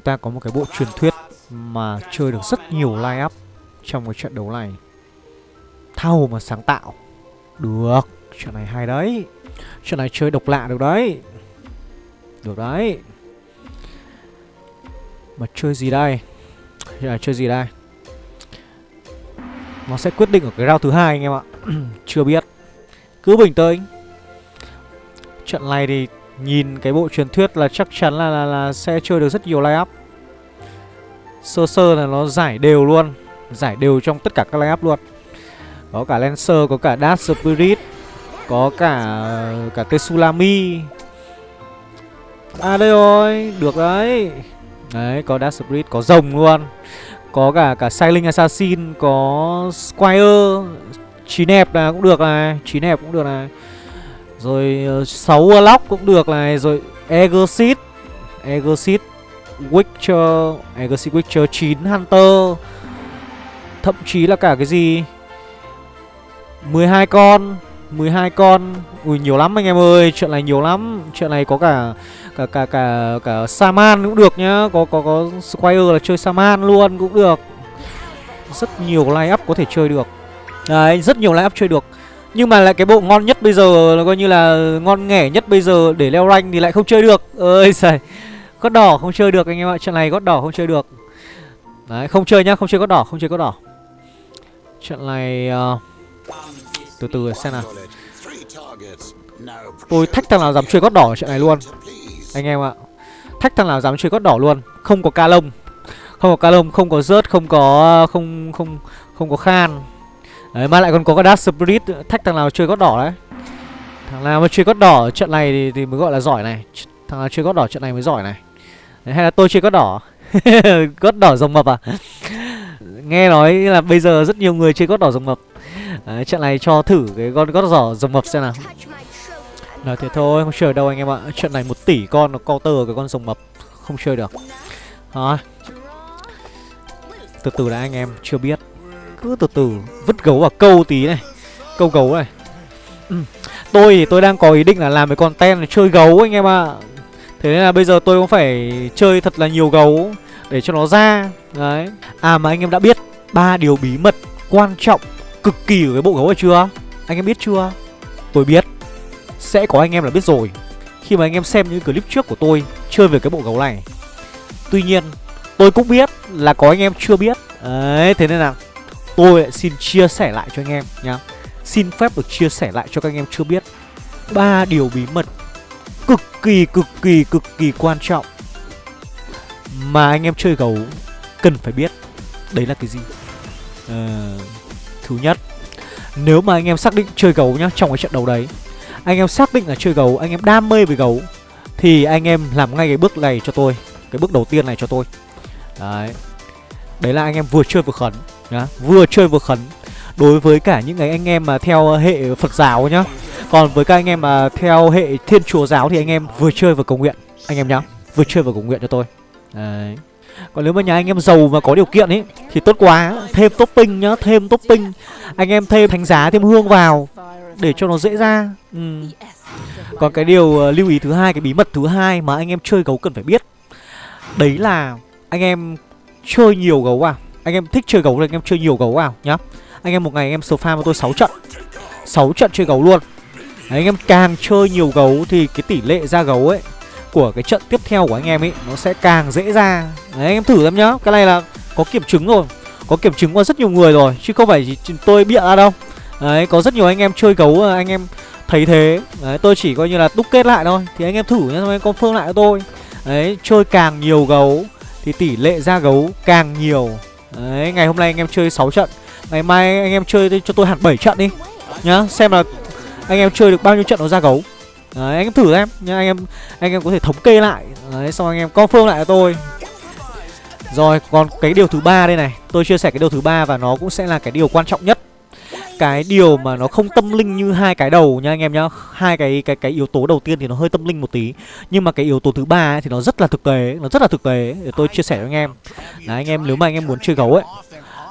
Chúng ta có một cái bộ truyền thuyết Mà chơi được rất nhiều line up Trong cái trận đấu này. Tha hồ mà sáng tạo. Được, Trận này hay đấy. Trận này chơi độc lạ được đấy. Được đấy. Mà chơi gì đây? Trận chơi gì đây? Nó sẽ quyết định ở cái round thứ hai anh em ạ. Chưa biết. Cứ bình tĩnh. Trận này thì nhìn cái bộ truyền thuyết là chắc chắn là, là, là sẽ chơi được rất nhiều line up. Sơ sơ là nó giải đều luôn Giải đều trong tất cả các line up luôn. Có cả Lancer, có cả Dark Spirit Có cả cả Tsunami. À đây rồi, được đấy. Đấy, có Dark Spirit, có rồng luôn. Có cả cả Sailing Assassin, có Squire Chín hẹp là cũng được này Chín hẹp cũng được này. Rồi ờ, 6 Warlock cũng được này, Rồi Egosit Egosit Witcher Egosit Witcher 9 Hunter. Thậm chí là cả cái gì? 12 con 12 con. Ui, nhiều lắm anh em ơi, Chuyện này nhiều lắm. Chuyện này có cả Cả cả cả cả Saman cũng được nhá. Có có có Squire là chơi Saman luôn cũng được. Rất nhiều line up có thể chơi được. Đấy, rất nhiều line up chơi được. Nhưng mà lại cái bộ ngon nhất bây giờ là coi như là ngon nghẻ nhất bây giờ để leo rank thì lại không chơi được. Ơi giời. Gót đỏ không chơi được anh em ạ. Trận này gót đỏ không chơi được. Đấy không chơi nhá Không chơi gót đỏ Không chơi gót đỏ. Trận này uh, Từ từ xem nào. Tôi thách thằng nào dám chơi gót đỏ trận này luôn. Anh em ạ. Thách thằng nào dám chơi gót đỏ luôn. Không có ca lông Không có ca lông Không có rớt Không có Không không không có khan. Đấy mà lại còn có cái Dark Spirit Thách thằng nào chơi gót đỏ đấy. Thằng nào mà chơi gót đỏ trận này thì, thì mới gọi là giỏi này. Thằng nào chơi gót đỏ trận này mới giỏi này. Đấy, Hay là tôi chơi gót đỏ. Gót đỏ rồng mập à? Nghe nói là bây giờ rất nhiều người chơi gót đỏ rồng mập. Đấy, trận này cho thử cái con gót đỏ rồng mập xem nào. Nói thế thôi, không chơi đâu anh em ạ. Trận này một tỷ con nó counter cái con rồng mập. Không chơi được. Đó. Từ từ đã anh em, chưa biết. Cứ từ từ vứt gấu vào câu tí này. Câu gấu này. Ừ. Tôi thì tôi đang có ý định là làm cái content là chơi gấu anh em ạ. Thế nên là bây giờ tôi cũng phải chơi thật là nhiều gấu Để cho nó ra. Đấy. À mà anh em đã biết ba điều bí mật quan trọng, cực kỳ của cái bộ gấu này chưa? Anh em biết chưa? Tôi biết. Sẽ có anh em là biết rồi. Khi mà anh em xem những clip trước của tôi Chơi về cái bộ gấu này. Tuy nhiên, tôi cũng biết là có anh em chưa biết. Đấy, thế nên là Tôi xin chia sẻ lại cho anh em nhá. Xin phép được chia sẻ lại cho các anh em chưa biết. Ba điều bí mật Cực kỳ cực kỳ cực kỳ quan trọng Mà anh em chơi gấu Cần phải biết. Đấy là cái gì? À, Thứ nhất Nếu mà anh em xác định chơi gấu nhá Trong cái trận đấu đấy Anh em xác định là chơi gấu Anh em đam mê với gấu Thì anh em làm ngay cái bước này cho tôi Cái bước đầu tiên này cho tôi. Đấy. Đấy là anh em vừa chơi vừa khẩn đó, Vừa chơi vừa khấn. Đối với cả những cái anh em mà theo hệ Phật giáo nhá. Còn với các anh em mà theo hệ Thiên Chúa giáo Thì anh em vừa chơi vừa cầu nguyện Anh em nhá. Vừa chơi vừa cầu nguyện cho tôi. Đấy. Còn nếu mà nhà anh em giàu và có điều kiện ấy Thì tốt quá. Thêm topping nhá Thêm topping. Anh em thêm thánh giá thêm hương vào Để cho nó dễ ra. Ừ. Còn cái điều ờ, lưu ý thứ hai Cái bí mật thứ hai mà anh em chơi gấu cần phải biết Đấy là Anh em chơi nhiều gấu à? Anh em thích chơi gấu thì anh em chơi nhiều gấu vào nhá. Anh em một ngày anh em số farm với tôi 6 trận. 6 trận chơi gấu luôn. Đấy, Anh em càng chơi nhiều gấu Thì cái tỷ lệ ra gấu ấy của cái trận tiếp theo của anh em ấy nó sẽ càng dễ ra. Đấy anh em thử xem nhá. Cái này là có kiểm chứng rồi. Có kiểm chứng qua rất nhiều người rồi chứ không phải chỉ tôi bịa ra đâu. Đấy có rất nhiều anh em chơi gấu anh em thấy thế. Đấy tôi chỉ coi như là đúc kết lại thôi. Thì anh em thử nhá xong em confirm lại cho tôi. Đấy chơi càng nhiều gấu thì tỷ lệ ra gấu càng nhiều đấy ngày hôm nay anh em chơi 6 trận. Ngày mai anh em chơi cho tôi hẳn 7 trận đi. Nhá xem là anh em chơi được bao nhiêu trận nó ra gấu. Đấy, anh em thử em nhá, anh em anh em có thể thống kê lại. Đấy xong anh em confirm lại cho tôi. Rồi còn cái điều thứ ba đây này. Tôi chia sẻ cái điều thứ ba và nó cũng sẽ là cái điều quan trọng nhất cái điều mà nó không tâm linh như hai cái đầu nha anh em nhá. Hai cái cái cái yếu tố đầu tiên thì nó hơi tâm linh một tí. Nhưng mà cái yếu tố thứ ba ấy thì nó rất là thực tế, nó rất là thực tế. Để tôi chia sẻ với anh em. Là anh em, nếu mà anh em muốn chơi gấu ấy,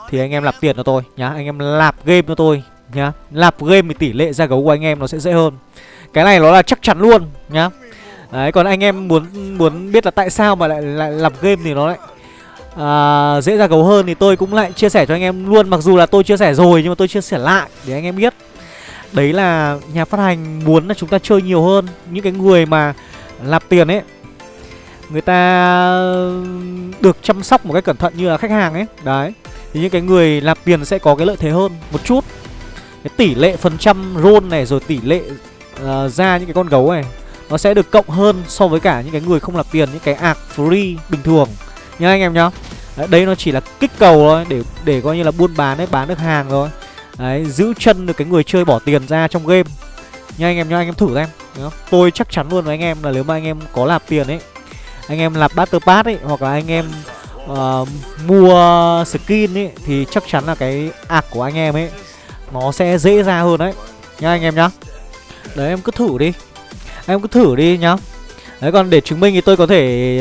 thì anh em lạp tiền cho tôi nhá. Anh em lạp game cho tôi nhá. Lạp game thì tỷ lệ ra gấu của anh em nó sẽ dễ hơn. Cái này nó là chắc chắn luôn nhá. Đấy, còn anh em muốn muốn biết là tại sao mà lại lại lạp game thì nó lại à, dễ ra gấu hơn thì tôi cũng lại chia sẻ cho anh em luôn. Mặc dù là tôi chia sẻ rồi nhưng mà tôi chia sẻ lại để anh em biết. Đấy là nhà phát hành muốn là chúng ta chơi nhiều hơn. Những cái người mà nạp tiền ấy người ta được chăm sóc một cách cẩn thận như là khách hàng ấy. Đấy thì những cái người nạp tiền sẽ có cái lợi thế hơn một chút. Cái tỷ lệ phần trăm roll này rồi tỷ lệ uh, ra những cái con gấu này nó sẽ được cộng hơn so với cả những cái người không nạp tiền những cái ạc free bình thường. Nhá anh em nhá đấy, đây nó chỉ là kích cầu thôi để để coi như là buôn bán đấy bán được hàng thôi. Đấy giữ chân được cái người chơi bỏ tiền ra trong game. Nha anh em nha anh em thử xem tôi chắc chắn luôn với anh em là nếu mà anh em có lạp tiền ấy anh em lạp battle pass ấy hoặc là anh em uh, mua skin ấy thì chắc chắn là cái ạc của anh em ấy nó sẽ dễ ra hơn đấy. Nha anh em nhá. Đấy em cứ thử đi. Em cứ thử đi nhá. Đấy còn để chứng minh thì tôi có thể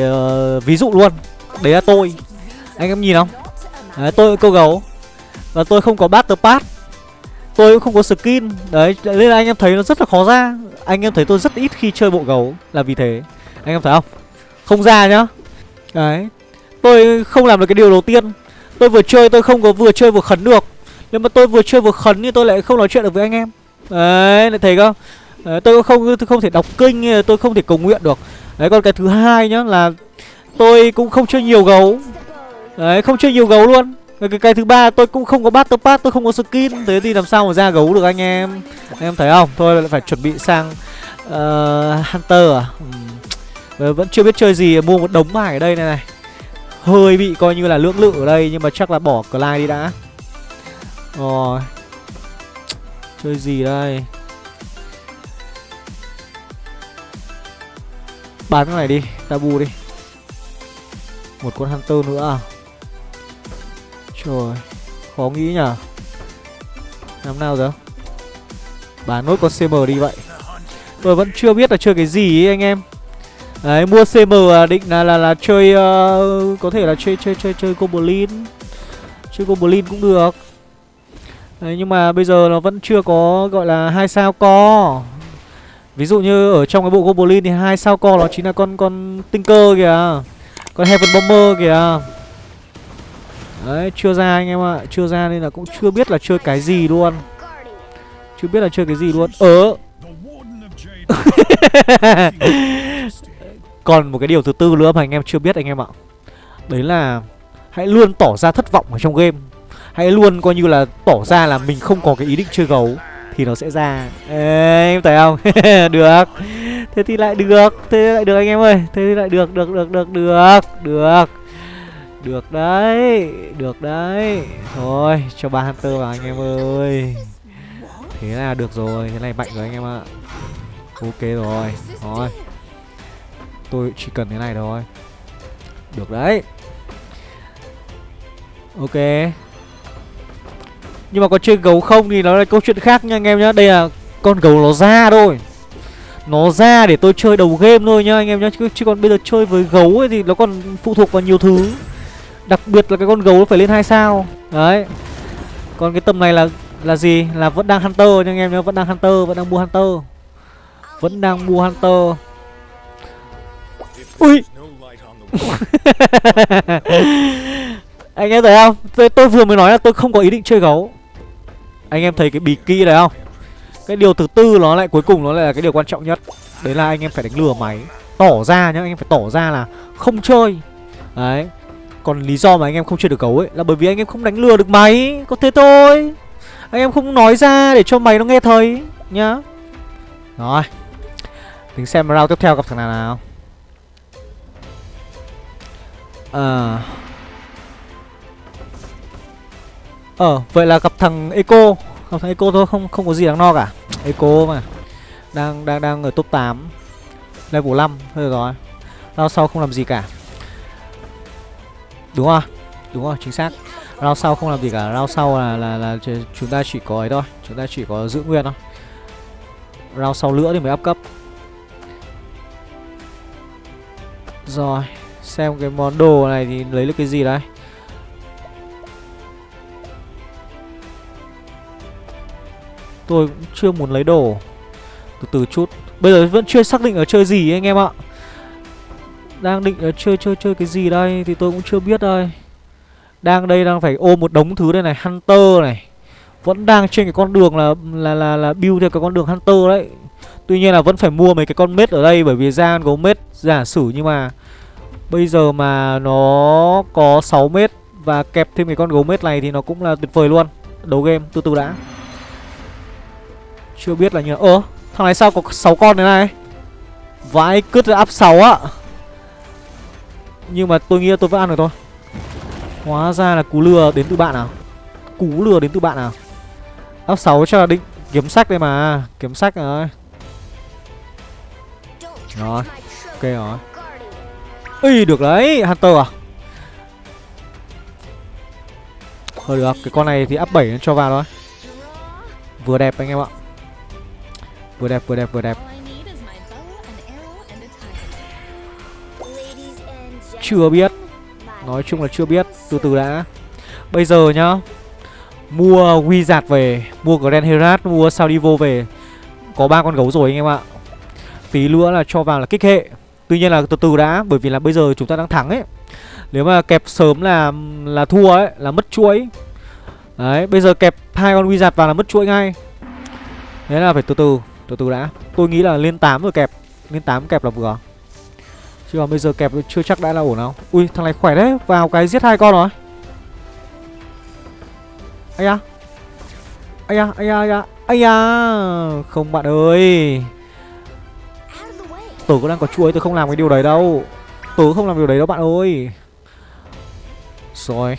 uh, ví dụ luôn. Đấy là tôi anh em nhìn không? Đấy tôi câu gấu. Và tôi không có battle pass tôi cũng không có skin. Đấy nên là anh em thấy nó rất là khó ra. Anh em thấy tôi rất ít khi chơi bộ gấu là vì thế. Anh em thấy không? Không ra nhá. Đấy. Tôi không làm được cái điều đầu tiên. Tôi vừa chơi tôi không có vừa chơi vừa khấn được. Nhưng mà tôi vừa chơi vừa khấn thì tôi lại không nói chuyện được với anh em. Đấy lại thấy không? Đấy, tôi không tôi không thể đọc kinh tôi không thể cầu nguyện được. Đấy còn cái thứ hai nhá là tôi cũng không chơi nhiều gấu đấy không chơi nhiều gấu luôn. Cái, cái thứ ba tôi cũng không có battle pass tôi không có skin. Thế thì làm sao mà ra gấu được anh em? Anh em thấy không? Thôi lại phải chuẩn bị sang uh, hunter à? Ừ. vẫn chưa biết chơi gì mua một đống bài ở đây này này. Hơi bị coi như là lưỡng lự ở đây nhưng mà chắc là bỏ Clyde đi đã. Rồi. Chơi gì đây? Bán cái này đi tabu đi. Một con hunter nữa à? Rồi Khó nghĩ nhở Làm nào giờ? Bán nốt con CM đi vậy. Tôi vẫn chưa biết là chơi cái gì ấy anh em. Đấy mua CM à, định là là là chơi uh, Có thể là chơi chơi chơi chơi Goblin Chơi Goblin cũng được. Đấy nhưng mà bây giờ nó vẫn chưa có gọi là hai sao co. Ví dụ như ở trong cái bộ Goblin thì hai sao co nó chính là con con Tinker kìa Con Heaven Bomber kìa. Đấy, chưa ra anh em ạ. Chưa ra nên là cũng chưa biết là chơi cái gì luôn. Chưa biết là chơi cái gì luôn. Ờ. Còn một cái điều thứ tư nữa mà anh em chưa biết anh em ạ. Đấy là Hãy luôn tỏ ra thất vọng ở trong game. Hãy luôn coi như là tỏ ra là mình không có cái ý định chơi gấu Thì nó sẽ ra. Ê, Em thấy không? được. Thế thì lại được. Thế lại được anh em ơi. Thế thì lại được, được, được, được, được. Được được đấy Được đấy. Thôi cho ba Hunter vào anh em ơi. Thế là được rồi Thế này mạnh rồi anh em ạ. Ok rồi Thôi. Tôi chỉ cần thế này thôi. Được đấy. Ok. Nhưng mà có chơi gấu không thì nó là câu chuyện khác nha anh em nhá. Đây là con gấu nó ra thôi. Nó ra để tôi chơi đầu game thôi nhá anh em nhá. Chứ, chứ còn bây giờ chơi với gấu ấy thì nó còn phụ thuộc vào nhiều thứ. Đặc biệt là cái con gấu nó phải lên hai sao. Đấy. Còn cái tầm này là là gì? Là vẫn đang Hunter nha anh em nhá Vẫn đang Hunter, vẫn đang mua Hunter. Vẫn đang mua Hunter. Ui! Anh em thấy không? Tôi, tôi vừa mới nói là tôi không có ý định chơi gấu. Anh em thấy cái bì kỹ đấy không? Cái điều thứ tư nó lại cuối cùng nó lại là cái điều quan trọng nhất. Đấy là anh em phải đánh lừa máy. Tỏ ra nhá, anh em phải tỏ ra là không chơi. Đấy còn lý do mà anh em không chơi được gấu ấy Là bởi vì anh em không đánh lừa được máy. Có thế thôi. Anh em không nói ra để cho mày nó nghe thấy, Nhá. Rồi. Tính xem round tiếp theo gặp thằng nào nào. Ờ. Ờ vậy là gặp thằng Eco. Gặp thằng Eco thôi, không không có gì đáng no cả. Eco mà. Đang đang đang ở top 8 Level 5 Thôi rồi. Round sau không làm gì cả. Đúng không? Đúng rồi, chính xác. Round sau không làm gì cả. Round sau là, là, là chúng ta chỉ có ấy thôi. Chúng ta chỉ có giữ nguyên thôi. Round sau nữa thì mới up cấp. Rồi Xem cái món đồ này thì lấy được cái gì đây? Tôi cũng chưa muốn lấy đồ. Từ từ chút. Bây giờ vẫn chưa xác định ở chơi gì anh em ạ. Đang định uh, chơi chơi chơi cái gì đây Thì tôi cũng chưa biết đây. Đang đây đang phải ôm một đống thứ đây này Hunter này. Vẫn đang trên cái con đường là là là, là build theo cái con đường Hunter đấy. Tuy nhiên là vẫn phải mua mấy cái con mết ở đây Bởi vì ra có mết giả sử nhưng mà Bây giờ mà nó có 6 mét Và kẹp thêm cái con gấu mết này thì nó cũng là tuyệt vời luôn. Đấu game từ từ đã. Chưa biết là như Ơ thằng này sao có 6 con thế này? Vãi cứt áp 6 á. Nhưng mà tôi nghĩ là tôi vẫn ăn được thôi. Hóa ra là cú lừa đến từ bạn nào Cú lừa đến từ bạn nào Áp 6 cho là định kiếm sách đây mà, Kiếm sách rồi. Rồi, Ok rồi. Ui được đấy, Hunter à? Thôi được, Cái con này thì áp 7 cho vào thôi. Vừa đẹp anh em ạ. Vừa đẹp vừa đẹp vừa đẹp. Chưa biết. Nói chung là chưa biết, Từ từ đã. Bây giờ nhá, Mua Wizard về, Mua Grand Herat Mua Saudivo về. Có ba con gấu rồi anh em ạ. Tí nữa là cho vào là kích hệ. Tuy nhiên là từ từ đã, Bởi vì là bây giờ chúng ta đang thắng ấy. Nếu mà kẹp sớm là là thua ấy, Là mất chuỗi. Đấy, bây giờ kẹp hai con wizard vào là mất chuỗi ngay. Thế là phải từ từ Từ từ đã. Tôi nghĩ là lên 8 rồi kẹp. Lên 8 kẹp là vừa. Chứ mà bây giờ kẹp chưa chắc đã là ổn đâu Ui, thằng này khỏe đấy. Vào cái giết hai con rồi. Ây da. Ây da Ây da Ây da. Ây da. Không bạn ơi. Tớ cũng đang có chuối tớ không làm cái điều đấy đâu. Tớ không làm điều đấy đâu bạn ơi. Rồi.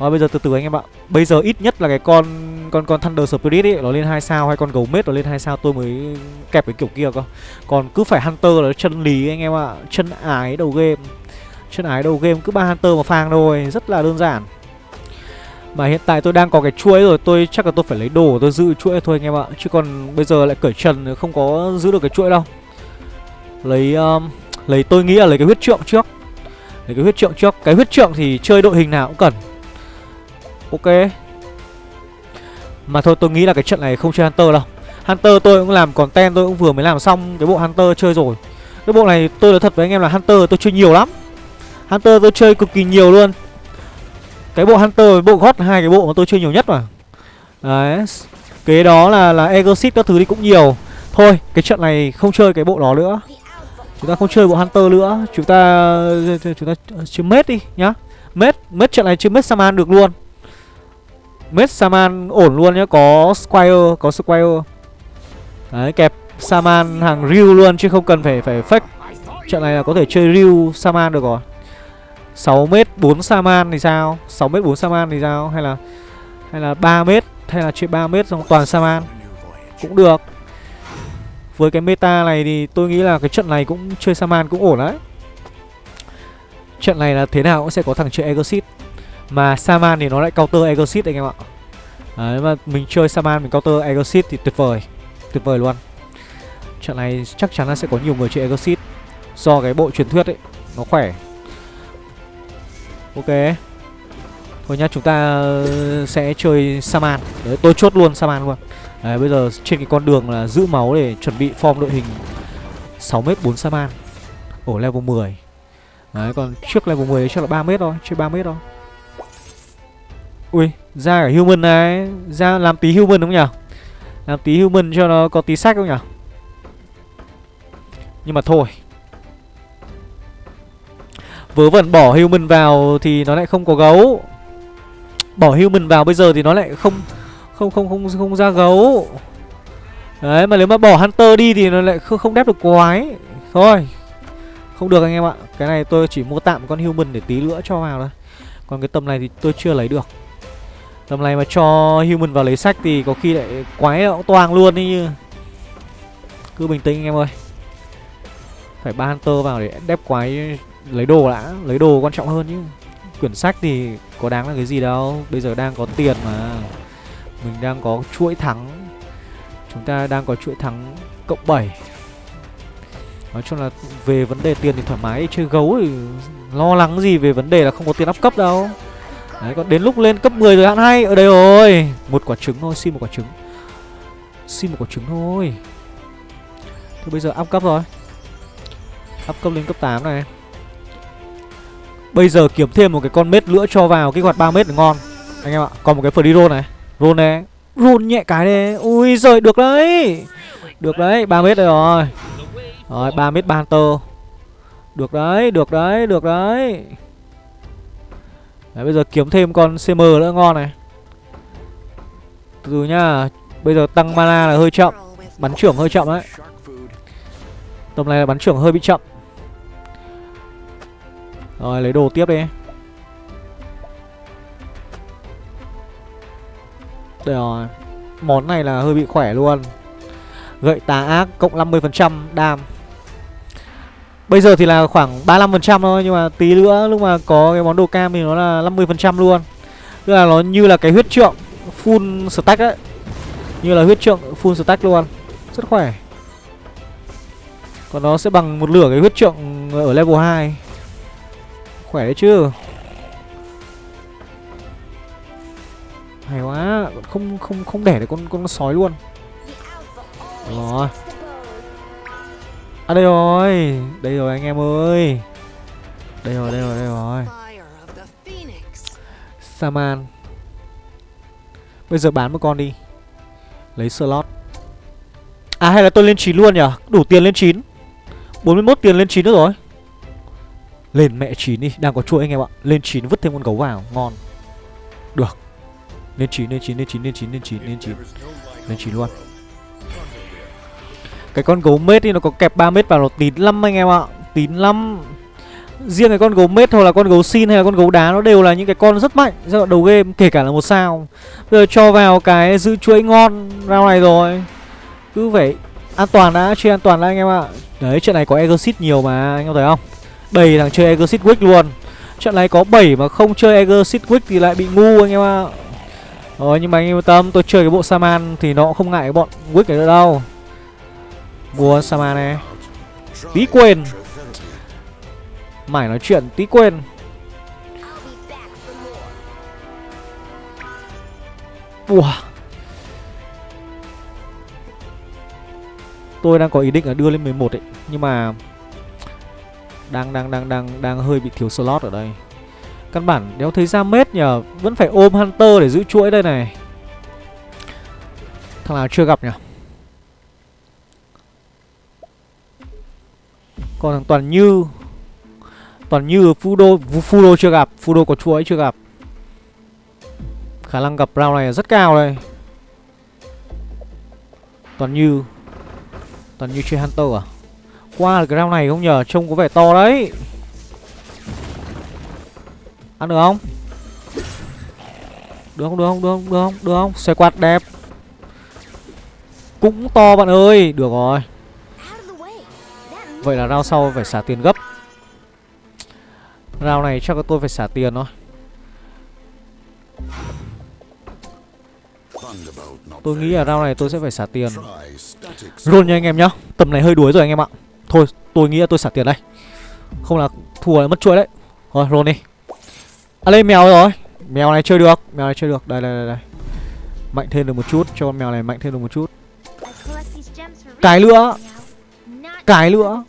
Rồi bây giờ từ từ anh em ạ. Bây giờ ít nhất là cái con con con Thunder Spirit ấy nó lên hai sao hay con gấu mết nó lên hai sao tôi mới kẹp cái kiểu kia cơ. Còn cứ phải Hunter là chân lý anh em ạ, chân ái đầu game. Chân ái đầu game cứ ba Hunter mà phang thôi, rất là đơn giản. Mà hiện tại tôi đang có cái chuỗi rồi Tôi chắc là tôi phải lấy đồ tôi giữ chuỗi thôi anh em ạ. Chứ còn bây giờ lại cởi trần Không có giữ được cái chuỗi đâu. Lấy um, lấy tôi nghĩ là lấy cái huyết trượng trước. Lấy cái huyết trượng trước. Cái huyết trượng thì chơi đội hình nào cũng cần. Ok. Mà thôi tôi nghĩ là cái trận này không chơi Hunter đâu. Hunter tôi cũng làm content tôi cũng vừa mới làm xong Cái bộ Hunter chơi rồi. Cái bộ này tôi nói thật với anh em là Hunter tôi chơi nhiều lắm. Hunter tôi chơi cực kỳ nhiều luôn. Cái bộ Hunter với bộ God hai cái bộ mà tôi chơi nhiều nhất mà. Đấy. Kế đó là là Exorcist các thứ đi cũng nhiều. Thôi cái trận này không chơi cái bộ đó nữa. Chúng ta không chơi bộ Hunter nữa. Chúng ta chúng ta chơi Mết đi nhá. Mết, Mết trận này chơi Mết Saman được luôn. Mết Saman ổn luôn nhá Có Squire, có Squire. Đấy, kẹp Saman hàng Ryu luôn Chứ không cần phải phải fake. Trận này là có thể chơi Ryu Saman được rồi. 6 mét 4 Saman thì sao? 6 mét 4 Saman thì sao? Hay là hay là 3 mét? Hay là chơi 3 mét xong toàn Saman? Cũng được. Với cái meta này thì tôi nghĩ là cái trận này cũng chơi Saman cũng ổn đấy. Trận này là thế nào cũng sẽ có thằng chơi Exit mà Saman thì nó lại counter Exit anh em ạ. À, Đấy mà mình chơi Saman mình counter Exit thì tuyệt vời Tuyệt vời luôn. Trận này chắc chắn là sẽ có nhiều người chơi Exit Do cái bộ truyền thuyết ấy Nó khỏe. Ok. Thôi nhá chúng ta ờ, sẽ chơi Saman. Đấy tôi chốt luôn Saman luôn. Đấy, bây giờ trên cái con đường là giữ máu để chuẩn bị form đội hình 6m 4 Saman. Ở level 10 Đấy, còn trước level 10 chắc là 3m thôi, chơi 3m thôi. Ui, ra cả human này Ra làm tí human đúng không nhỉ? Làm tí human cho nó có tí sách không nhỉ? Nhưng mà thôi. Vớ vẩn bỏ human vào thì nó lại không có gấu. Bỏ human vào bây giờ thì nó lại không không không không không ra gấu. Đấy mà nếu mà bỏ hunter đi thì nó lại không không đép được quái. Thôi không được anh em ạ. Cái này tôi chỉ mua tạm con human để tí nữa cho vào thôi. Còn cái tầm này thì tôi chưa lấy được tầm này mà cho human vào lấy sách thì có khi lại quái nó cũng toang luôn đi như. Cứ bình tĩnh anh em ơi. Phải ba hunter vào để đép quái lấy đồ đã, lấy đồ quan trọng hơn chứ. Quyển sách thì có đáng là cái gì đâu. Bây giờ đang có tiền mà. Mình đang có chuỗi thắng. Chúng ta đang có chuỗi thắng cộng 7 Nói chung là về vấn đề tiền thì thoải mái, Chơi gấu thì lo lắng gì về vấn đề là không có tiền áp cấp đâu. Đấy còn đến lúc lên cấp 10 rồi hạn hay Ở đây rồi. Một quả trứng thôi, xin một quả trứng. Xin một quả trứng thôi. Thôi, bây giờ up cấp rồi. Up cấp lên cấp 8 này. Bây giờ kiếm thêm một cái con mết nữa cho vào kích hoạt 3 mét ngon. Anh em ạ, Còn một cái free roll này. Roll này. Roll nhẹ cái này. Ui giời, được đấy. Được đấy 3 mét đây rồi. Rồi 3 mét banter Được đấy Được đấy Được đấy. Đấy, bây giờ kiếm thêm con CM nữa, ngon này. Từ từ nhá, Bây giờ tăng mana là hơi chậm, Bắn trưởng hơi chậm đấy. Tầm này là bắn trưởng hơi bị chậm. Rồi, lấy đồ tiếp đi. Đây rồi, Món này là hơi bị khỏe luôn. Gậy tà ác cộng 50% đam. Bây giờ thì là khoảng 35% thôi, Nhưng mà tí nữa lúc mà có cái món đồ cam thì nó là 50% luôn. Tức là nó như là cái huyết trượng Full stack đấy Như là huyết trượng full stack luôn. Rất khỏe. Còn nó sẽ bằng một lửa cái huyết trượng ở level 2 Khỏe đấy chứ. Hay quá Không không không đẻ được con con sói luôn. Rồi. À đây rồi. Đây rồi anh em ơi. Đây rồi đây rồi đây rồi. Saman. Bây giờ bán một con đi. Lấy slot. À hay là tôi lên 9 luôn nhỉ? Đủ tiền lên 9 41 tiền lên 9 nữa rồi. Lên mẹ 9 đi. Đang có chuỗi anh em ạ. Lên 9 vứt thêm con gấu vào. Ngon. Được. Lên 9 lên 9 lên 9 lên 9 lên 9 lên 9 Lên 9 luôn. Cái con gấu mết thì nó có kẹp 3 mét vào nó tín lắm anh em ạ Tín lắm Riêng cái con gấu mết hoặc là con gấu xin hay là con gấu đá nó đều là những cái con rất mạnh giai đoạn đầu game kể cả là một sao. Bây giờ cho vào cái giữ chuỗi ngon round này rồi. Cứ phải an toàn đã, chơi an toàn đã anh em ạ. Đấy, trận này có Exit nhiều mà anh em thấy không? Đầy thằng chơi Exit Wick luôn. Trận này có 7 mà không chơi Exit Wick thì lại bị ngu anh em ạ. Ờ nhưng mà anh em yên tâm, tôi chơi cái bộ Saman thì nó cũng không ngại cái bọn Wick này nữa đâu. Mua Sama này. Tí quên. Mải nói chuyện, tí quên. Ủa Tôi đang có ý định là đưa lên 11 ấy, Nhưng mà Đang đang đang đang đang hơi bị thiếu slot ở đây. Căn bản đéo thấy ra mết nhờ, Vẫn phải ôm Hunter để giữ chuỗi đây này. Thằng nào chưa gặp nhỉ? Còn thằng Toàn Như Toàn như Fudo Fudo chưa gặp, Fudo có chuỗi chưa gặp. Khả năng gặp round này rất cao đây. Toàn như Toàn như chơi Hunter à? Qua được cái round này không nhờ, Trông có vẻ to đấy. Ăn được không? Được không được không được không được không được không? Xoay quạt đẹp. Cũng to bạn ơi. Được rồi. Vậy là rao sau phải xả tiền gấp. Rao này chắc là tôi phải xả tiền thôi. Tôi nghĩ là rao này tôi sẽ phải xả tiền. Roll nha anh em nhá. Tầm này hơi đuối rồi anh em ạ. Thôi tôi nghĩ là tôi xả tiền đây. Không là thua là mất chuỗi đấy. Rồi roll đi. À lên mèo rồi. Mèo này chơi được. Mèo này chơi được. Đây đây đây, đây. Mạnh thêm được một chút. Cho con mèo này mạnh thêm được một chút. Cái nữa Cái nữa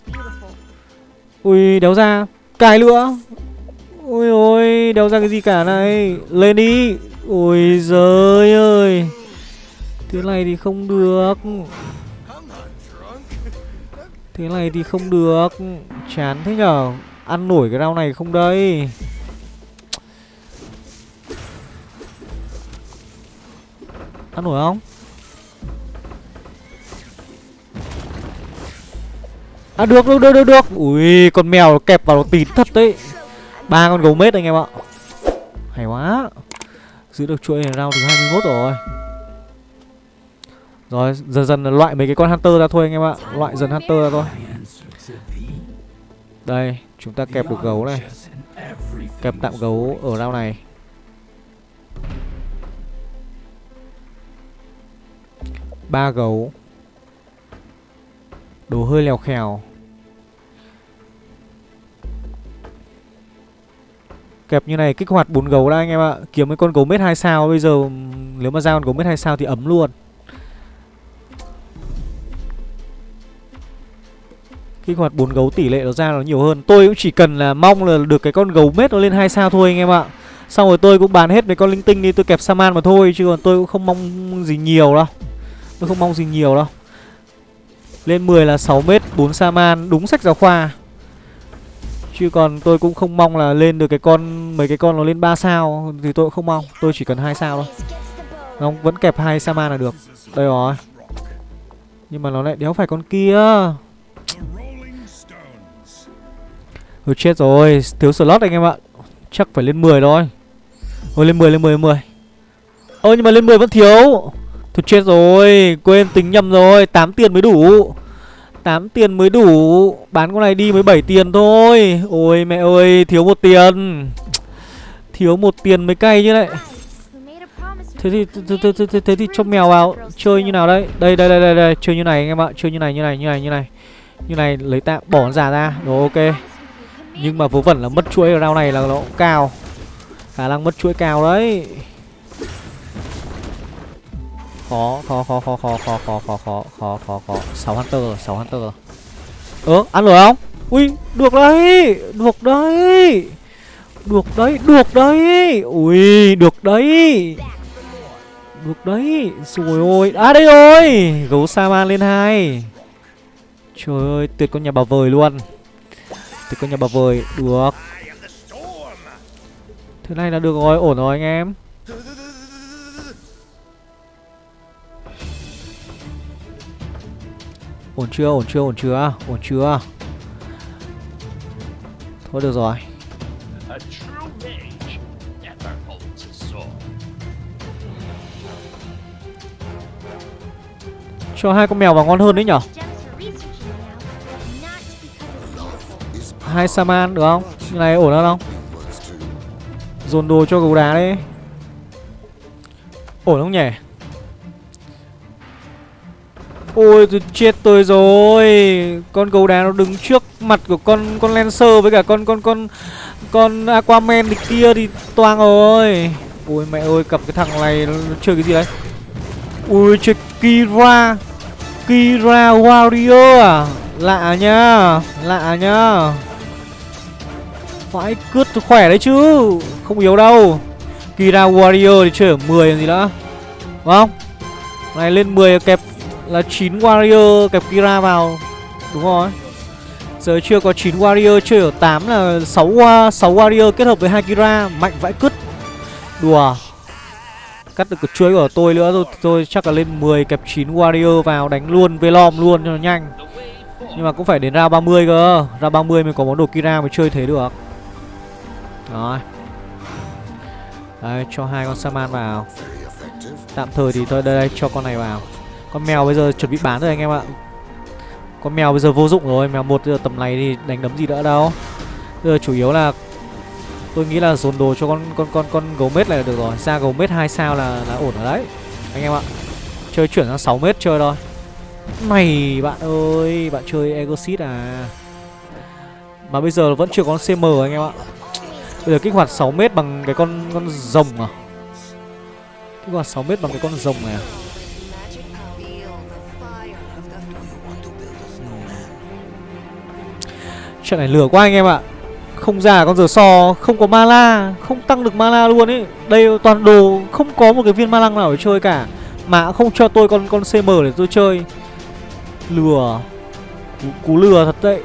Ui đéo ra. Cài nữa Ôi ôi, đéo ra cái gì cả này. Lên đi. Ôi giời ơi. Thế này thì không được. Thế này thì không được. Chán thế nhở. Ăn nổi cái rau này không đây. Ăn nổi không? À được được được được được. Ui, con mèo kẹp vào nó tín thật đấy. Ba con gấu mết anh em ạ. Hay quá. Giữ được chuỗi này round thứ 21 rồi. Rồi, dần dần loại mấy cái con hunter ra thôi anh em ạ. Loại dần hunter ra thôi. Đây, chúng ta kẹp được gấu này. Kẹp tạm gấu ở round này. Ba gấu. Đồ hơi lèo khèo. Kẹp như này, kích hoạt bốn gấu đã anh em ạ. Kiếm cái con gấu mết 2 sao, Bây giờ nếu mà ra con gấu mết 2 sao thì ấm luôn. Kích hoạt bốn gấu tỷ lệ nó ra nó nhiều hơn. Tôi cũng chỉ cần là mong là được cái con gấu mết nó lên hai sao thôi anh em ạ. Xong rồi tôi cũng bán hết mấy con linh tinh đi, tôi kẹp saman mà thôi, chứ còn tôi cũng không mong gì nhiều đâu. Tôi không mong gì nhiều đâu. Lên 10 là 6 mét 4 saman, đúng sách giáo khoa chứ còn tôi cũng không mong là lên được cái con mấy cái con nó lên 3 sao thì tôi cũng không mong. Tôi chỉ cần hai sao thôi. Nó vẫn kẹp hai Sama là được. Đây rồi. Nhưng mà nó lại đéo phải con kia. Ừ chết rồi, thiếu slot anh em ạ. Chắc phải lên 10 thôi. Ôi lên 10, lên 10, lên 10 Ơ nhưng mà lên 10 vẫn thiếu. Thôi chết rồi, quên tính nhầm rồi. 8 tiền mới đủ. 8 tiền mới đủ Bán con này đi mới 7 tiền thôi. Ôi mẹ ơi, thiếu một tiền. Thiếu một tiền mới cay như đấy Thế thì, thế, thế, thế, thế, thế thì cho mèo vào Chơi như nào đây Đây, đây, đây, đây, đây. Chơi như này anh em ạ Chơi như này, như này, như này, như này. Như này, lấy tạm, bỏ con giả ra. Rồi ok. Nhưng mà vớ vẩn là mất chuỗi ở round này là nó cũng cao. Khả năng mất chuỗi cao đấy. Khó, khó, khó, khó, khó, khó, khó, khó, khó, khó, khó, khó sáu Hunter, 6 Hunter Ơ, ăn rồi không? Ui, được đấy, được đấy Được đấy, được đấy Ui, được đấy Được đấy Rồi ôi, à đây rồi Gấu Saman lên hai Trời ơi, tuyệt con nhà bà vời luôn tuyệt con nhà bà vời Được Thế này là được rồi, ổn rồi anh em Ổn chưa, ổn chưa, ổn chưa, ổn chưa? Thôi được rồi. Cho hai con mèo vào ngon hơn đấy nhở? Hai saman được không? Như này ổn hơn không? Dồn đồ cho gấu đá đi ổn không nhỉ ôi, tôi chết tôi rồi. Con gấu đá nó đứng trước mặt của con con lancer với cả con con con con aquaman địch kia thì toang rồi. Ôi, mẹ ơi, cặp cái thằng này nó chơi cái gì đấy? Ui, chơi kira kira warrior à? Lạ nhá lạ nhá. Phải cướp khỏe đấy chứ, Không yếu đâu. Kira Warrior thì chơi ở 10 làm gì nữa, Đúng không? Này, lên 10 kẹp là 9 Warrior kẹp Kira vào. Đúng rồi. Giờ chưa có 9 Warrior chơi ở 8 là 6, 6 Warrior kết hợp với 2 Kira Mạnh vãi cứt. Đùa. Cắt được cái chuối của tôi nữa rồi tôi chắc là lên 10 kẹp 9 Warrior vào đánh luôn Velom luôn cho nó nhanh. Nhưng mà cũng phải đến ra 30 cơ. Ra 30 mới có món đồ Kira mới chơi thế được. Rồi. Đấy, cho hai con Saman vào. Tạm thời thì tôi đây, đây cho con này vào. Con mèo bây giờ chuẩn bị bán rồi anh em ạ. Con mèo bây giờ vô dụng rồi Mèo một giờ tầm này thì đánh đấm gì nữa đâu. Bây giờ chủ yếu là Tôi nghĩ là dồn đồ cho con con con con gấu mết này là được rồi. Ra gấu mết 2 sao là, là ổn ở đấy Anh em ạ. Chơi chuyển sang 6 mét chơi thôi. Mày bạn ơi Bạn chơi Egosit à? Mà bây giờ vẫn chưa có CM anh em ạ. Bây giờ kích hoạt 6 mét bằng cái con con rồng à? Kích hoạt 6 mét bằng cái con rồng này à? Chuyện này lừa quá anh em ạ. Không ra con giờ so Không có mala Không tăng được mala luôn ấy Đây toàn đồ Không có một cái viên mana nào để chơi cả. Mà không cho tôi con con CM để tôi chơi. Lừa. Cú, cú lừa thật đấy.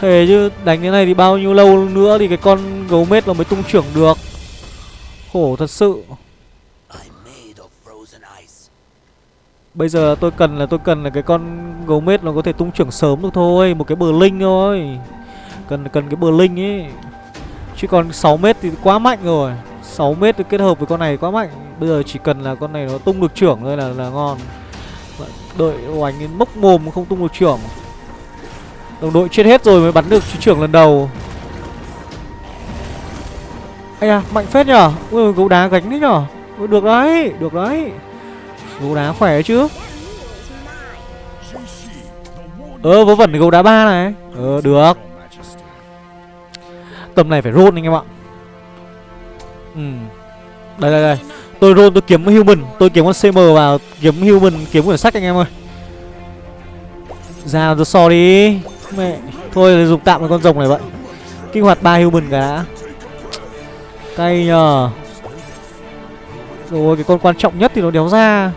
Thế chứ đánh thế này thì bao nhiêu lâu nữa thì cái con gấu mết nó mới tung trưởng được. Khổ thật sự. Bây giờ tôi cần là tôi cần là cái con gấu mết nó có thể tung trưởng sớm được thôi Một cái bờ linh thôi. Cần cần cái bờ linh ấy. Chứ còn 6 mét thì quá mạnh rồi. 6 mét thì kết hợp với con này quá mạnh. Bây giờ chỉ cần là con này nó tung được trưởng thôi là là ngon. Vâng, Đợi oánh mốc mồm không tung được trưởng. Đồng đội chết hết rồi mới bắn được trưởng lần đầu. Ây à, mạnh phết nhở. Ui, gấu đá gánh đấy nhở. Ui, Được đấy, được đấy. Gấu đá khỏe chứ? Ờ, vớ vẩn gấu đá ba này. Ờ, được. Tầm này phải roll anh em ạ. Ừ. Đây, đây, đây. Tôi roll tôi kiếm human. Tôi kiếm con CM vào Kiếm human kiếm quyển sách anh em ơi. Ra tôi so đi. Mẹ. Thôi dùng tạm một con rồng này vậy. Kích hoạt ba human cả. Đã Cay nhờ. Rồi cái con quan trọng nhất thì nó đéo ra.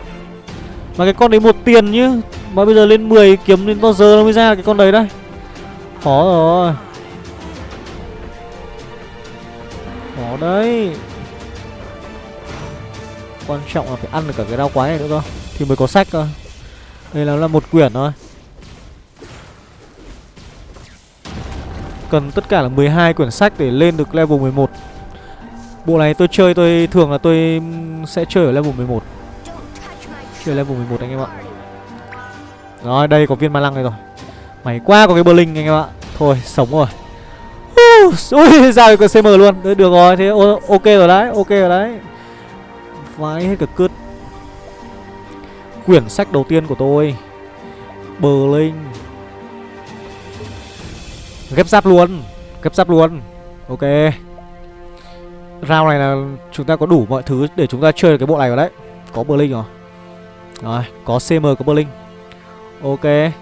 Mà cái con đấy một tiền nhá. Mà bây giờ lên 10 kiếm đến bao giờ nó mới ra cái con đấy đây? Khó rồi. Khó đấy. Quan trọng là phải ăn được cả cái đau quái này nữa cơ. Thì mới có sách cơ. Đây là, là một quyển thôi. Cần tất cả là 12 quyển sách để lên được level 11 Bộ này tôi chơi tôi thường là tôi sẽ chơi ở level 11 chưa level 11 anh em ạ. Rồi, đây có viên ma lăng này rồi. Mày quá có cái Berlin anh em ạ. Thôi, sống rồi. Ui, ra được CM luôn. Được rồi, thế ok rồi đấy, Ok rồi đấy. Vãi hết cả cướp Quyển sách đầu tiên của tôi. Berlin Ghép giáp luôn, Ghép giáp luôn. Ok. Round này là chúng ta có đủ mọi thứ để chúng ta chơi được cái bộ này rồi đấy. Có Berlin rồi. Rồi có CM có Berlin. Ok.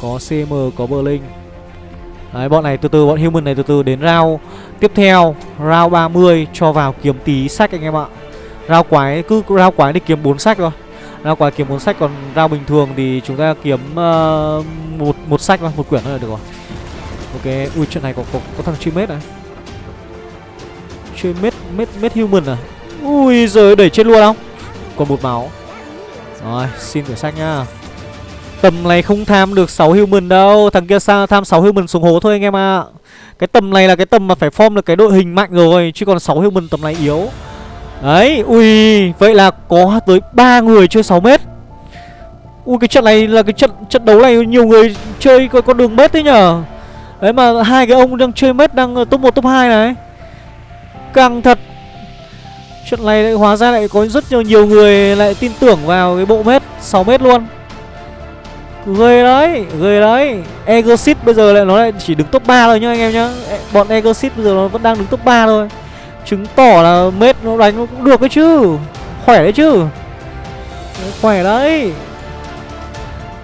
Có CM có Berlin. Đấy bọn này từ từ bọn human này từ từ đến round tiếp theo. Round 30 cho vào kiếm tí sách anh em ạ. Round quái cứ round quái thì kiếm 4 sách thôi. Round quái kiếm 4 sách còn round bình thường thì chúng ta kiếm uh, một một sách thôi, một quyển thôi là được rồi. Ok, ui chuyện này có có, có thằng chuyên mết này. Chuyên mết, mết, mết human à? Ui giời đẩy chết luôn không? Còn một máu. Rồi, xin thử sách nhá. Tầm này không tham được 6 human đâu. Thằng kia sao tham 6 human xuống hố thôi anh em ạ. À. Cái tầm này là cái tầm mà phải form được cái đội hình mạnh rồi Chứ còn 6 human tầm này yếu. Đấy, ui Vậy là có tới 3 người chơi 6 mét. Ui cái trận này là cái trận trận đấu này nhiều người chơi có có đường mét thế nhở. Đấy mà hai cái ông đang chơi mét đang top 1 top 2 này. Căng thật chuyện này lại hóa ra lại có rất nhiều, nhiều người lại tin tưởng vào cái bộ mét 6 mét luôn. Ghê đấy, ghê đấy Egosit bây giờ lại nó lại chỉ đứng top 3 thôi nhá anh em nhá. Bọn Egosit bây giờ nó vẫn đang đứng top 3 thôi. Chứng tỏ là mết nó đánh nó cũng được đấy chứ. Khỏe đấy chứ. Khỏe đấy.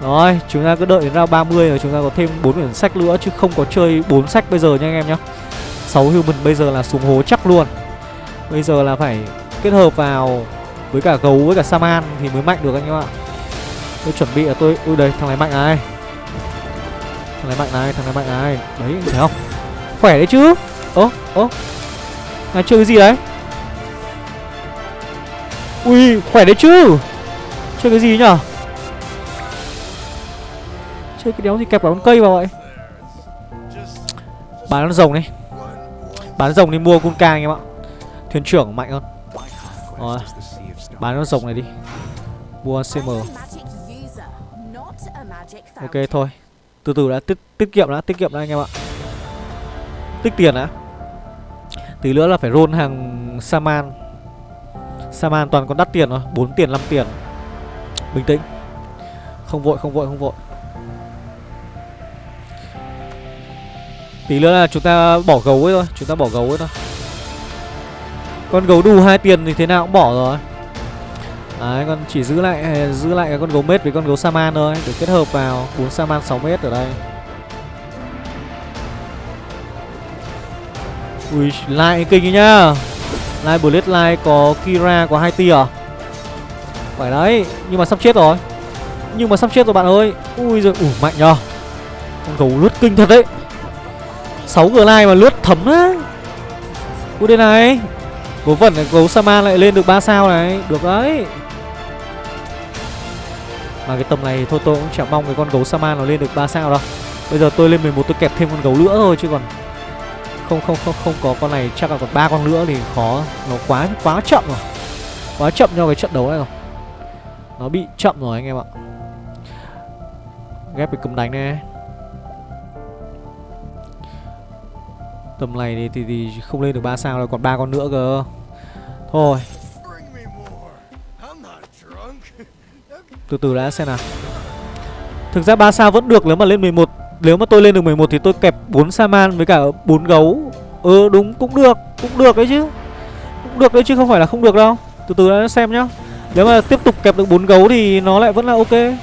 Rồi, chúng ta cứ đợi đến round 30 rồi chúng ta có thêm 4 quyển sách nữa Chứ không có chơi 4 sách bây giờ nha anh em nhá. 6 human bây giờ là xuống hố chắc luôn. Bây giờ là phải kết hợp vào với cả gấu với cả saman thì mới mạnh được anh em ạ. Tôi chuẩn bị là tôi Ui, đây, thằng này mạnh này. Thằng này mạnh này, Thằng này mạnh này. Đấy thấy không? Khỏe đấy chứ? Ơ ơ. Này, chơi cái gì đấy? Ui, khỏe đấy chứ? Chơi cái gì nhở? Chơi cái đéo gì kẹp cả con cây vào vậy? Bán con rồng đi. Bán rồng đi mua con ca anh em ạ. Thuyền trưởng mạnh hơn. Rồi Bán con rồng này đi. Mua CM Ok thôi. Từ từ đã tiết, tiết kiệm đã Tiết kiệm đã anh em ạ. Tích tiền đã. Tí nữa là phải roll hàng Saman. Saman toàn còn đắt tiền rồi 4 tiền 5 tiền. Bình tĩnh. Không vội không vội không vội. Tí nữa là chúng ta bỏ gấu ấy thôi Chúng ta bỏ gấu ấy thôi con gấu đù hai tiền thì thế nào cũng bỏ rồi Đấy, con chỉ giữ lại giữ lại cái con gấu mết với con gấu Saman thôi để kết hợp vào 4 Saman 6 mét ở đây. Ui, lại kinh ấy nhá. Lại Blade lại có Kira có hai tia à? Phải đấy, nhưng mà sắp chết rồi. Nhưng mà sắp chết rồi bạn ơi. Ui giời, ủ mạnh nhờ. Con gấu lướt kinh thật đấy. 6 lai mà lướt thấm á. Ui đây này. Vớ vẩn gấu Saman lại lên được 3 sao này, được đấy. Mà cái tầm này thôi tôi cũng chẳng mong cái con gấu Saman nó lên được 3 sao đâu. Bây giờ tôi lên 11 tôi kẹp thêm con gấu nữa thôi chứ còn Không không không không có con này. Chắc là còn ba con nữa thì khó. Nó quá quá chậm rồi. Quá chậm cho cái trận đấu này rồi. Nó bị chậm rồi anh em ạ. Ghép cái cầm đánh này. Tầm này thì, thì, thì không lên được 3 sao rồi còn ba con nữa cơ. Thôi. Từ từ đã xem nào. Thực ra 3 sao vẫn được nếu mà lên 11 Nếu mà tôi lên được 11 thì tôi kẹp 4 Saman với cả 4 gấu. Ừ đúng cũng được Cũng được đấy chứ. Cũng được đấy chứ không phải là không được đâu. Từ từ đã xem nhá. Nếu mà tiếp tục kẹp được 4 gấu thì nó lại vẫn là ok.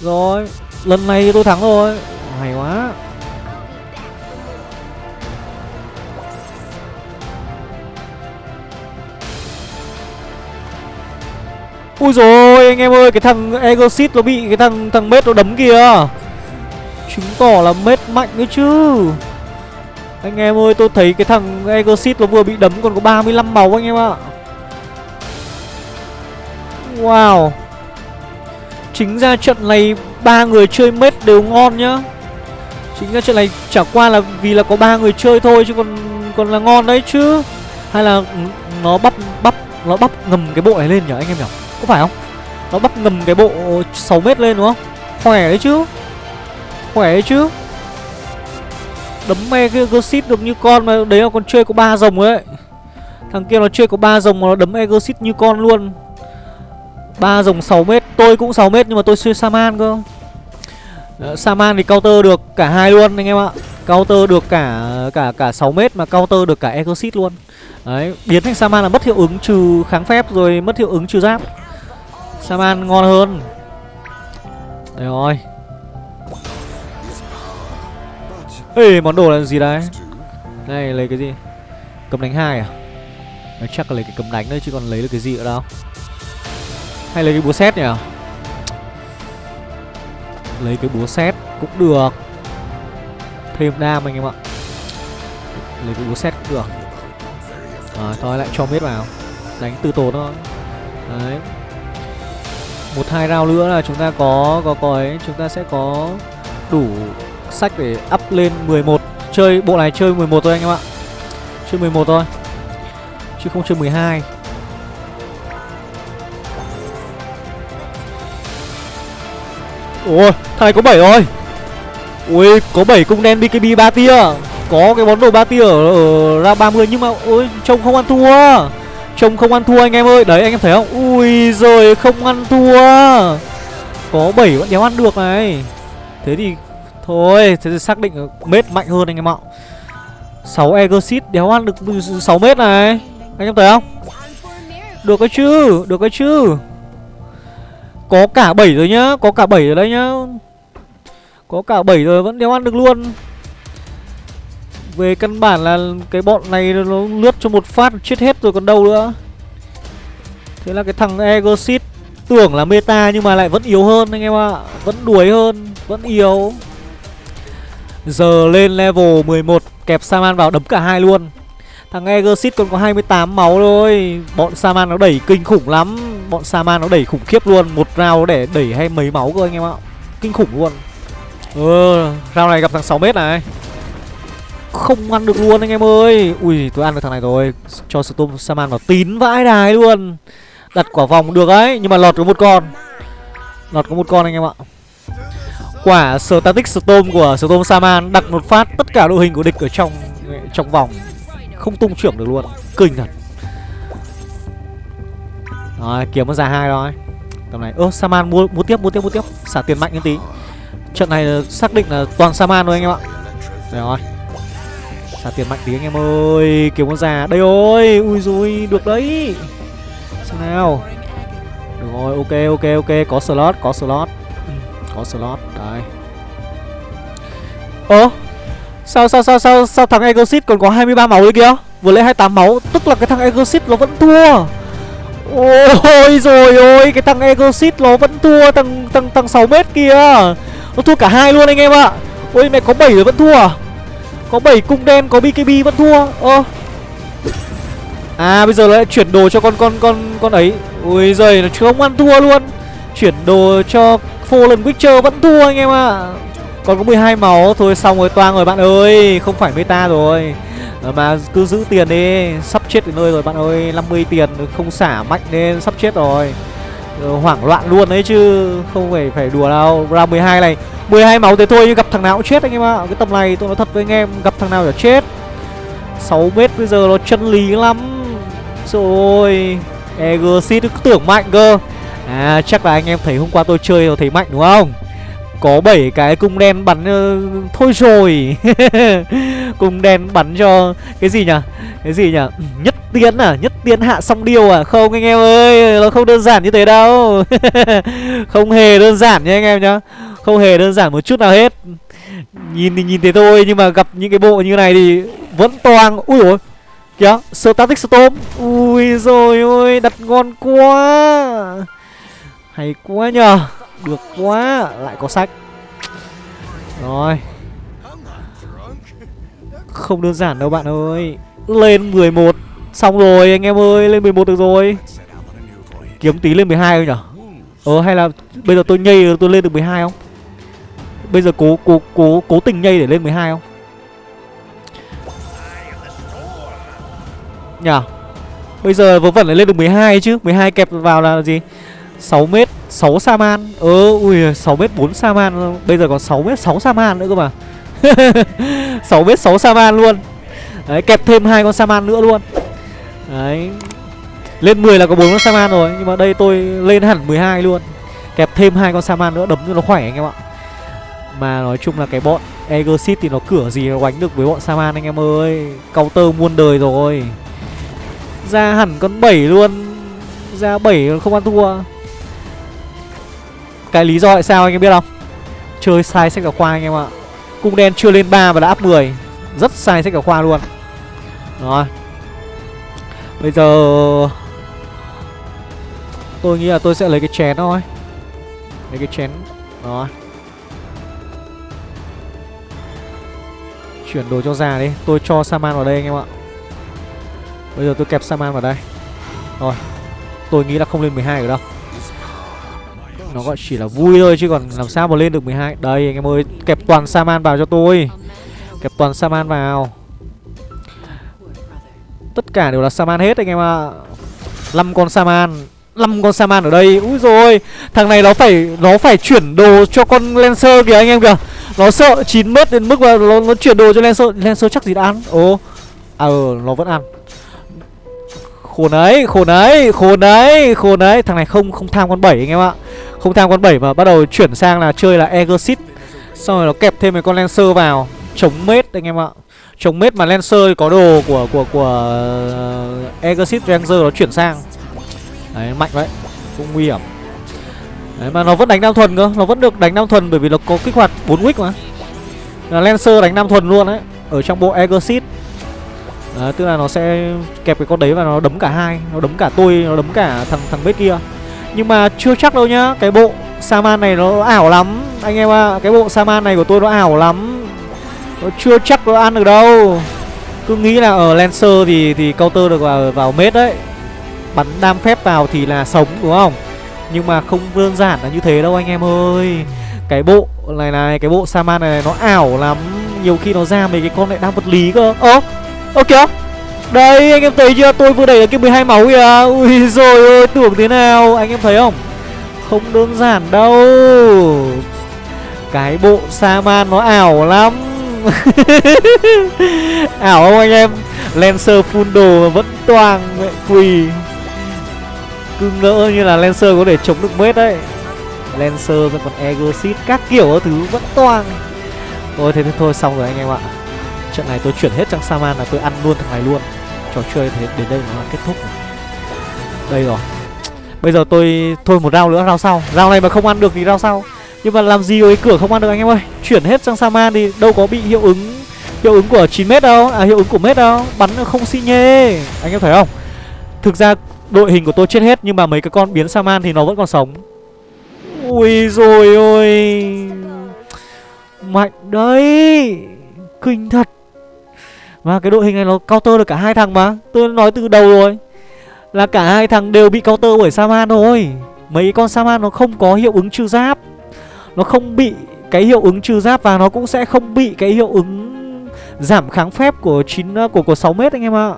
Rồi lần này tôi thắng rồi. Hay quá. Ui rồi, anh em ơi, Cái thằng Egosit nó bị cái thằng thằng mết nó đấm kìa. Chứng tỏ là mết mạnh đấy chứ. Anh em ơi, tôi thấy cái thằng Egosit nó vừa bị đấm còn có 35 máu anh em ạ. Wow. Chính ra trận này ba người chơi mết đều ngon nhá. Chính ra trận này chả qua là vì là có ba người chơi thôi chứ còn còn là ngon đấy chứ. Hay là ừ, nó bắp bắp, nó bắp ngầm cái bộ này lên nhở anh em nhở có phải không? Nó bắp ngầm cái bộ 6 mét lên đúng không? Khỏe đấy chứ. Khỏe đấy chứ. Đấm me cái Exit được như con mà Đấy là con chơi có ba rồng ấy. Thằng kia nó chơi có ba rồng mà nó đấm Exit như con luôn. Ba rồng 6 mét. Tôi cũng 6 mét nhưng mà tôi chơi Saman cơ. Ờ, Saman thì counter được cả hai luôn anh em ạ. Counter được cả cả cả 6 mét mà counter được cả Exit luôn. Đấy, biến thành Saman là mất hiệu ứng trừ kháng phép rồi mất hiệu ứng trừ giáp. Saman ngon hơn? Đấy rồi. Ê món đồ là gì đấy? Đây lấy cái gì? Cầm đánh hai à? Nói Chắc là lấy cái cầm đánh thôi chứ còn lấy được cái gì nữa đâu. Hay lấy cái búa xét nhỉ? Lấy cái búa xét cũng được. Thêm đam anh em ạ. Lấy cái búa xét cũng được. À, Thôi lại cho miết vào. Đánh từ tổ thôi. Đấy một hai round nữa là chúng ta có có có ấy. Chúng ta sẽ có đủ sách để up lên 11 chơi bộ này chơi 11 thôi anh em ạ. Chơi 11 thôi chứ không chơi 12 ôi thằng này có 7 rồi. Ui có 7 cung đen bkb 3 tia. Có cái món đồ 3 tia ở, ở ra 30 nhưng mà ôi trông không ăn thua. Trông không ăn thua anh em ơi. Đấy, anh em thấy không? Ui rồi không ăn thua. Có 7 vẫn đéo ăn được này. Thế thì Thôi, Thế thì xác định mết mạnh hơn anh em ạ. 6 Exit đéo ăn được 6 mét này. Anh em thấy không? Được cái chứ, Được cái chứ. Có cả 7 rồi nhá, Có cả 7 rồi đấy nhá. Có cả 7 rồi vẫn đéo ăn được luôn về căn bản là cái bọn này nó lướt cho một phát chết hết rồi còn đâu nữa. Thế là cái thằng Egosit tưởng là meta nhưng mà lại vẫn yếu hơn anh em ạ. À. Vẫn đuổi hơn, vẫn yếu. Giờ lên level 11 kẹp Saman vào đấm cả hai luôn. Thằng Egosit còn có 28 máu thôi. Bọn Saman nó đẩy kinh khủng lắm. Bọn Saman nó đẩy khủng khiếp luôn. Một round để đẩy hay mấy máu cơ anh em ạ. Kinh khủng luôn. Ừ, round này gặp thằng 6m này không ăn được luôn anh em ơi. Ui, tôi ăn được thằng này rồi. Cho Storm Saman vào tín vãi đài luôn. Đặt quả vòng được ấy, Nhưng mà lọt có một con. Lọt có một con anh em ạ. Quả Static Storm của Storm Saman Đặt một phát tất cả đội hình của địch ở trong trong vòng. Không tung trưởng được luôn Kinh thật. Rồi, kiếm nó ra hai rồi. Tầm này, Ơ Saman mua mua tiếp mua tiếp mua tiếp. Xả tiền mạnh lên tí. Trận này xác định là toàn Saman thôi anh em ạ. Rồi. Xả tiền mạnh tí anh em ơi. Kiểu con già. Đây ơi Ui dùi Được đấy. Xem nào. Được rồi Ok ok ok. Có slot Có slot. Ừ, Có slot Đấy. Ơ Sao sao sao sao sao thằng Exit còn có 23 máu đấy kìa? Vừa lấy 28 máu Tức là cái thằng Exit nó vẫn thua. Ôi rồi ôi Cái thằng Exit nó vẫn thua Thằng thằng thằng 6 mét kia Nó thua cả hai luôn anh em ạ. Ôi mẹ có 7 rồi vẫn thua à? Có 7 cung đen, có BKB vẫn thua. Ơ. À bây giờ lại chuyển đồ cho con con con con ấy. Ui giời, nó không ăn thua luôn. Chuyển đồ cho Fallen Witcher vẫn thua anh em ạ. À. Còn có 12 máu. Thôi xong rồi, toang rồi bạn ơi. Không phải meta rồi. Ờ, mà cứ giữ tiền đi. Sắp chết đến nơi rồi bạn ơi. 50 tiền, không xả mạnh nên sắp chết rồi. Ờ, hoảng loạn luôn đấy chứ Không phải phải đùa đâu Round 12 này 12 máu thế thôi nhưng gặp thằng nào cũng chết anh em ạ. Cái tầm này tôi nói thật với anh em Gặp thằng nào là chết. 6 mét bây giờ nó chân lý lắm. Rồi Egosit cứ tưởng mạnh cơ. À chắc là anh em thấy hôm qua tôi chơi rồi thấy mạnh đúng không? Có 7 cái cung đen bắn uh, Thôi rồi. Cung đen bắn cho Cái gì nhỉ? Cái gì nhỉ? Nhất tiến à? Nhất tiến hạ xong điều à? Không, anh em ơi, Nó không đơn giản như thế đâu. Không hề đơn giản nha anh em nhá. Không hề đơn giản một chút nào hết. Nhìn thì nhìn thế thôi, Nhưng mà gặp những cái bộ như này thì Vẫn toàn Ui ôi. Kìa, Static Storm. Ui rồi ôi, Đặt ngon quá. Hay quá nhờ. Được quá. Lại có sách. Rồi. Không đơn giản đâu bạn ơi. Lên 11 Xong rồi, anh em ơi, Lên 11 được rồi. Kiếm tí lên 12 thôi nhở? Ờ hay là Bây giờ tôi nhây, tôi lên được 12 không? Bây giờ cố cố cố cố tình nhây để lên 12 không? Nhờ Bây giờ vớ vẩn lại lên được 12 chứ. 12 kẹp vào là gì? 6 mét 6 Saman Ờ ui 6 mét 4 Saman Bây giờ còn 6 mét 6 Saman nữa cơ mà. 6 mét 6 Saman luôn. Đấy, kẹp thêm hai con Saman nữa luôn. Đấy. Lên 10 là có bốn con Saman rồi, Nhưng mà đây tôi lên hẳn 12 luôn. Kẹp thêm hai con Saman nữa, đấm cho nó khỏe anh em ạ. Mà nói chung là cái bọn Egosit thì nó cửa gì nó đánh được với bọn Saman anh em ơi. Counter muôn đời rồi. Ra hẳn con 7 luôn. Ra 7 không ăn thua. Cái lý do tại sao anh em biết không? Chơi sai sách giáo khoa anh em ạ. Cung đen chưa lên 3 và đã up 10 Rất sai sách giáo khoa luôn. Rồi. Bây giờ Tôi nghĩ là tôi sẽ lấy cái chén thôi. Lấy cái chén, Đó. Chuyển đồ cho già đi. Tôi cho Saman vào đây anh em ạ. Bây giờ tôi kẹp Saman vào đây. Rồi. Tôi nghĩ là không lên 12 được đâu. Nó gọi chỉ là vui thôi chứ còn làm sao mà lên được 12 Đây, anh em ơi. Kẹp toàn Saman vào cho tôi. Kẹp toàn Saman vào. Tất cả đều là Saman hết anh em ạ. À. 5 con Saman 5 con Saman ở đây. Úi rồi Thằng này nó phải Nó phải chuyển đồ cho con Lancer kìa anh em kìa. Nó sợ 9 mét đến mức mà nó, nó chuyển đồ cho Lancer. Lancer chắc gì đã ăn? Ồ À ừ nó vẫn ăn. Khổ đấy Khổ đấy Khổ đấy Khổ đấy Thằng này không không tham con 7 anh em ạ. Không tham con 7 mà bắt đầu chuyển sang là chơi là Exit Xong rồi nó kẹp thêm mấy con Lancer vào. Chống mết anh em ạ. Chống mết mà Lancer có đồ của của của ờ, uh, Exit Ranger nó chuyển sang. Đấy mạnh vậy. Cũng nguy hiểm. Đấy mà nó vẫn đánh nam thuần cơ. Nó vẫn được đánh nam thuần bởi vì nó có kích hoạt 4 wick mà. Là Lancer đánh nam thuần luôn đấy Ở trong bộ Exit Đấy, tức là nó sẽ kẹp cái con đấy và nó đấm cả hai. Nó đấm cả tôi, nó đấm cả thằng thằng bếp kia. Nhưng mà chưa chắc đâu nhá Cái bộ Saman này nó ảo lắm. Anh em ạ à, Cái bộ Saman này của tôi nó ảo lắm. Nó chưa chắc nó ăn được đâu. Cứ nghĩ là ở Lancer thì thì counter được vào, vào mết đấy. Bắn đam phép vào thì là sống đúng không? Nhưng mà không đơn giản là như thế đâu anh em ơi. Cái bộ này này Cái bộ Saman này, này nó ảo lắm. Nhiều khi nó ra mấy cái con lại đang vật lý cơ. Ơ Ơ kìa. Đây anh em thấy chưa? Tôi vừa đẩy được cái 12 máu kìa. Ui rồi ơi tưởng thế nào? Anh em thấy không? Không đơn giản đâu. Cái bộ Saman nó ảo lắm. Ảo không anh em? Lancer full đồ vẫn toàn mẹ quỳ. Cứ ngỡ như là Lancer có thể chống được mết đấy. Lancer rồi còn Exit Các kiểu thứ vẫn toàn Thôi, thế thì thôi, xong rồi anh em ạ. Trận này tôi chuyển hết trang Saman là tôi ăn luôn thằng này luôn. Trò chơi thế, đến đây nó kết thúc rồi. Đây rồi. Bây giờ tôi thôi một round nữa, round sau. Round này mà không ăn được thì round sau. Nhưng mà làm gì với cửa không ăn được anh em ơi. Chuyển hết sang Saman thì đâu có bị hiệu ứng Hiệu ứng của 9m đâu. À hiệu ứng của mét đâu. Bắn không xi nhê. Anh em thấy không? Thực ra, đội hình của tôi chết hết, Nhưng mà mấy cái con biến Saman thì nó vẫn còn sống. Ui rồi ôi. Mạnh đấy. Kinh thật. Mà cái đội hình này nó counter được cả hai thằng mà. Tôi nói từ đầu rồi. Là cả hai thằng đều bị counter bởi Saman thôi. Mấy con Saman nó không có hiệu ứng trừ giáp. Nó không bị cái hiệu ứng trừ giáp Và nó cũng sẽ không bị cái hiệu ứng giảm kháng phép của 9 ờ, của của 6 mét anh em ạ.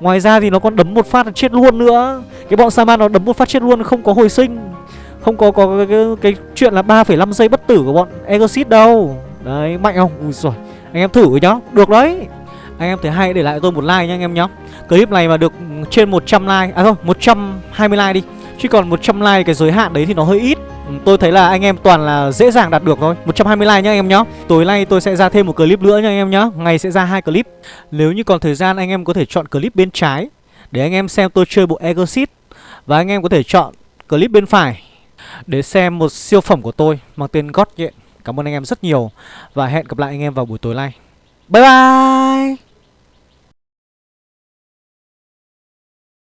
Ngoài ra thì nó còn đấm một phát là chết luôn nữa. Cái bọn Saman nó đấm một phát chết luôn không có hồi sinh. Không có có cái, cái, cái chuyện là 3,5 giây bất tử của bọn Exit đâu. Đấy, mạnh không? Ui giời. Anh em thử nhá. Được đấy. Anh em thấy hay để lại tôi một like nha anh em nhá. Clip này mà được ừ, trên 100 like, à thôi, 120 like đi. Chứ còn 100 like cái giới hạn đấy thì nó hơi ít. Ừ, tôi thấy là anh em toàn là dễ dàng đạt được thôi. 120 like nhá anh em nhá. Tối nay tôi sẽ ra thêm một clip nữa nha anh em nhá. Ngày sẽ ra hai clip. Nếu như còn thời gian, anh em có thể chọn clip bên trái Để anh em xem tôi chơi bộ Exit Và anh em có thể chọn clip bên phải Để xem một siêu phẩm của tôi Mang tên God nhện. Cảm ơn anh em rất nhiều Và hẹn gặp lại anh em vào buổi tối nay. Bye bye!